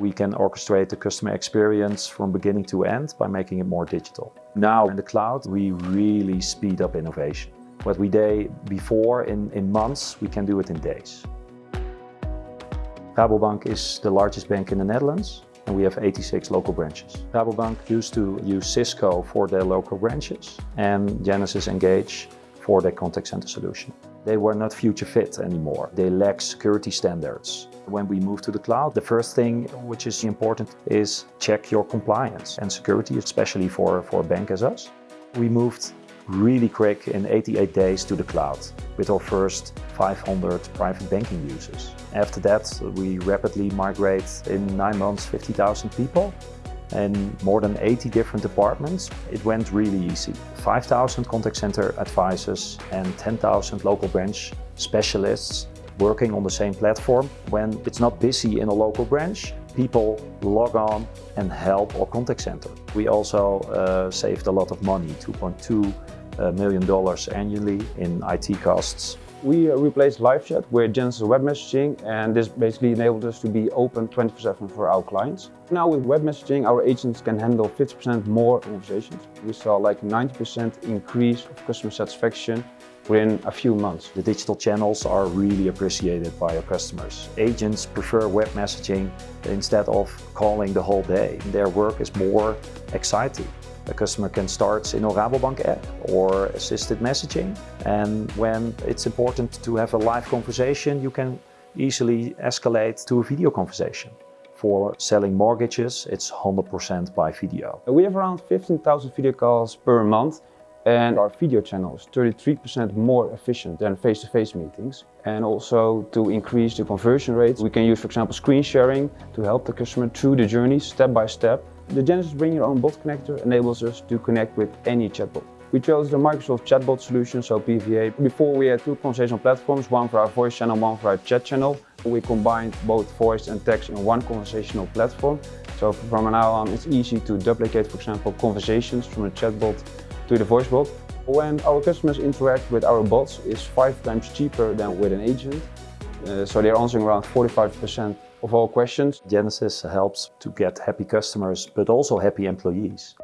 We can orchestrate the customer experience from beginning to end by making it more digital. Now in the cloud, we really speed up innovation. What we did before in, in months, we can do it in days. Rabobank is the largest bank in the Netherlands and we have 86 local branches. Rabobank used to use Cisco for their local branches and Genesys Engage for their contact center solution. They were not future fit anymore. They lack security standards. When we move to the cloud, the first thing which is important is check your compliance and security, especially for, for a bank as us. We moved really quick in 88 days to the cloud with our first 500 private banking users. After that, we rapidly migrate in nine months 50,000 people and more than 80 different departments. It went really easy. 5,000 contact center advisors and 10,000 local branch specialists working on the same platform. When it's not busy in a local branch, people log on and help our contact center. We also uh, saved a lot of money, 2.2 uh, million dollars annually in IT costs. We replaced live chat with Genesys web messaging and this basically enabled us to be open 24-7 for our clients. Now with web messaging, our agents can handle 50% more conversations. We saw like 90% increase of customer satisfaction within a few months. The digital channels are really appreciated by our customers. Agents prefer web messaging instead of calling the whole day. Their work is more exciting. A customer can start in a Rabobank app or assisted messaging. And when it's important to have a live conversation, you can easily escalate to a video conversation. For selling mortgages, it's 100% by video. We have around 15,000 video calls per month and our video channel is 33% more efficient than face-to-face -face meetings. And also to increase the conversion rate, we can use, for example, screen sharing to help the customer through the journey step by step the Genesys Bring Your Own Bot connector enables us to connect with any chatbot. We chose the Microsoft Chatbot solution, so PVA. Before we had two conversational platforms, one for our voice channel, one for our chat channel. We combined both voice and text in one conversational platform. So from now on, it's easy to duplicate, for example, conversations from a chatbot to the voice bot. When our customers interact with our bots, it's five times cheaper than with an agent. Uh, so they're answering around 45% of all questions. Genesys helps to get happy customers, but also happy employees.